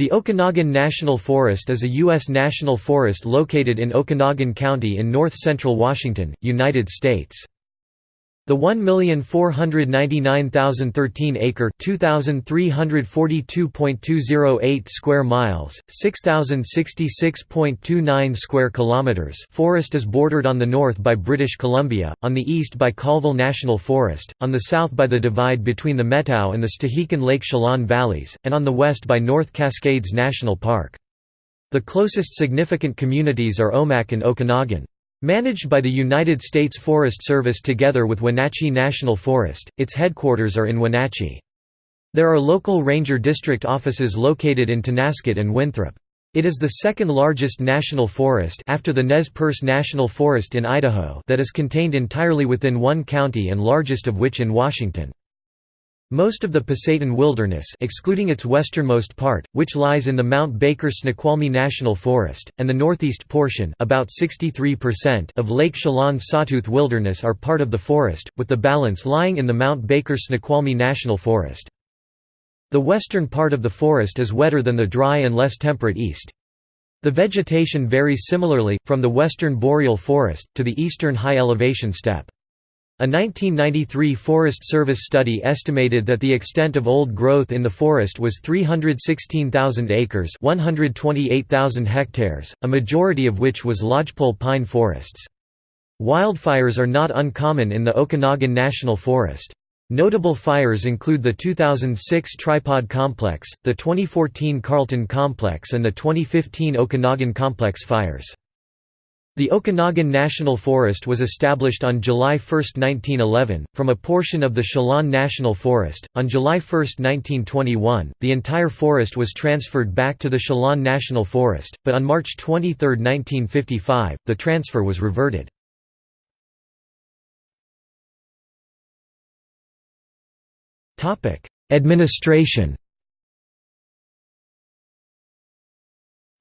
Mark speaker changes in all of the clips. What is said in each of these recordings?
Speaker 1: The Okanogan National Forest is a U.S. national forest located in Okanogan County in north-central Washington, United States. The 1,499,013 acre (2342.208 square miles, 6066.29 square kilometers) forest is bordered on the north by British Columbia, on the east by Colville National Forest, on the south by the divide between the Methow and the Stehekin Lake Chelan valleys, and on the west by North Cascades National Park. The closest significant communities are Omak and Okanogan. Managed by the United States Forest Service together with Wenatchee National Forest, its headquarters are in Wenatchee. There are local ranger district offices located in Tonasket and Winthrop. It is the second largest national forest after the Nez Perce National Forest in Idaho that is contained entirely within one county and largest of which in Washington. Most of the Pasayten Wilderness excluding its westernmost part, which lies in the Mount Baker Snoqualmie National Forest, and the northeast portion about 63% of Lake Chelan Sawtooth Wilderness are part of the forest, with the balance lying in the Mount Baker Snoqualmie National Forest. The western part of the forest is wetter than the dry and less temperate east. The vegetation varies similarly, from the western boreal forest, to the eastern high-elevation steppe. A 1993 Forest Service study estimated that the extent of old growth in the forest was 316,000 acres 128,000 hectares, a majority of which was lodgepole pine forests. Wildfires are not uncommon in the Okanogan National Forest. Notable fires include the 2006 Tripod Complex, the 2014 Carlton Complex and the 2015 Okanogan Complex fires. The Okanogan National Forest was established on July 1, 1911, from a portion of the Chelan National Forest. On July 1, 1921, the entire forest was transferred back to the Chelan National Forest, but on March 23, 1955, the transfer was reverted. Administration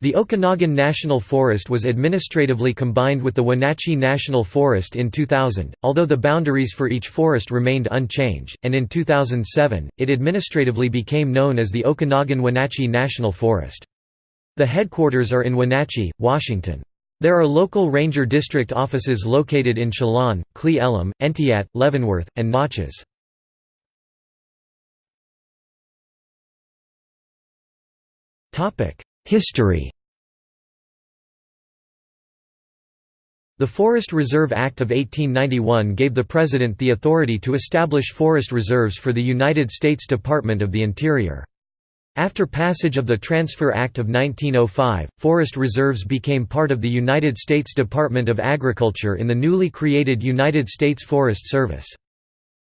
Speaker 1: The Okanogan National Forest was administratively combined with the Wenatchee National Forest in 2000, although the boundaries for each forest remained unchanged, and in 2007, it administratively became known as the Okanogan-Wenatchee National Forest. The headquarters are in Wenatchee, Washington. There are local ranger district offices located in Chelan, Cle Elum, Entiat, Leavenworth, and Naches. History The Forest Reserve Act of 1891 gave the President the authority to establish forest reserves for the United States Department of the Interior. After passage of the Transfer Act of 1905, forest reserves became part of the United States Department of Agriculture in the newly created United States Forest Service.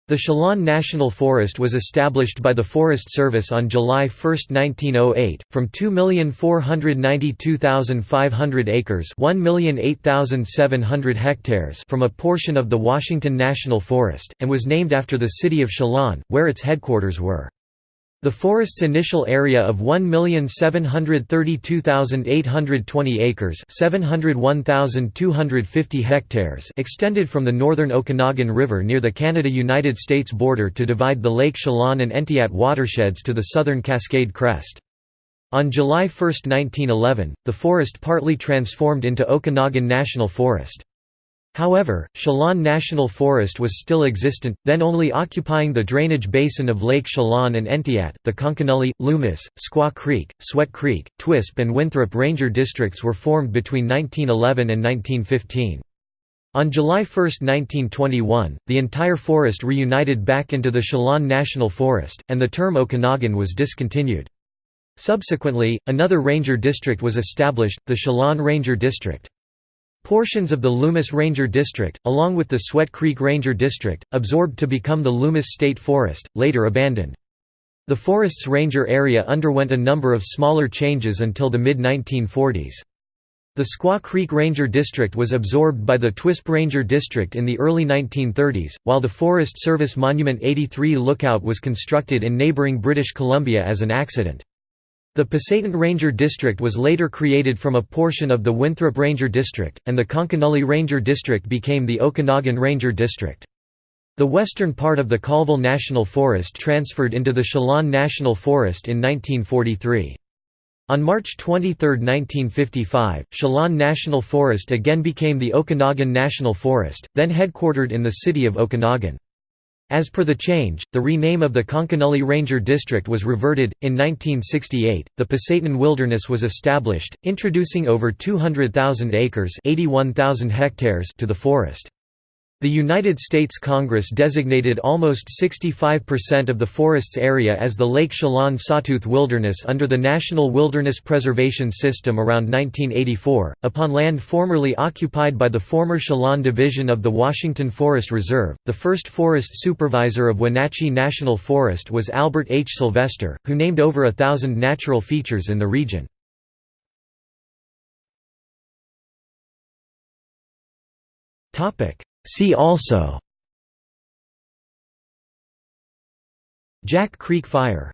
Speaker 1: The Chelan National Forest was established by the Forest Service on July 1, 1908, from 2,492,500 acres hectares from a portion of the Washington National Forest, and was named after the city of Chelan, where its headquarters were. The forest's initial area of 1,732,820 acres 701,250 hectares extended from the northern Okanogan River near the Canada-United States border to divide the Lake Chelan and Entiat watersheds to the southern Cascade Crest. On July 1, 1911, the forest partly transformed into Okanogan National Forest. However, Chelan National Forest was still existent, then only occupying the drainage basin of Lake Chelan and Entiat. The Conconully, Loomis, Squaw Creek, Sweat Creek, Twisp, and Winthrop Ranger districts were formed between 1911 and 1915. On July 1, 1921, the entire forest reunited back into the Chelan National Forest, and the term Okanogan was discontinued. Subsequently, another ranger district was established, the Chelan Ranger District. Portions of the Loomis Ranger District, along with the Sweat Creek Ranger District, absorbed to become the Loomis State Forest, later abandoned. The forest's ranger area underwent a number of smaller changes until the mid-1940s. The Squaw Creek Ranger District was absorbed by the Twisp Ranger District in the early 1930s, while the Forest Service Monument 83 lookout was constructed in neighbouring British Columbia as an accident. The Pasayten Ranger District was later created from a portion of the Winthrop Ranger District, and the Conconully Ranger District became the Okanogan Ranger District. The western part of the Colville National Forest transferred into the Chelan National Forest in 1943. On March 23, 1955, Chelan National Forest again became the Okanogan National Forest, then headquartered in the city of Okanogan. As per the change, the rename of the Conconully Ranger District was reverted. In 1968, the Pasayten Wilderness was established, introducing over 200,000 acres (81,000 hectares) to the forest. The United States Congress designated almost 65% of the forest's area as the Lake Chelan Sawtooth Wilderness under the National Wilderness Preservation System around 1984, upon land formerly occupied by the former Chelan Division of the Washington Forest Reserve. The first forest supervisor of Wenatchee National Forest was Albert H. Sylvester, who named over a thousand natural features in the region. Topic See also Jack Creek Fire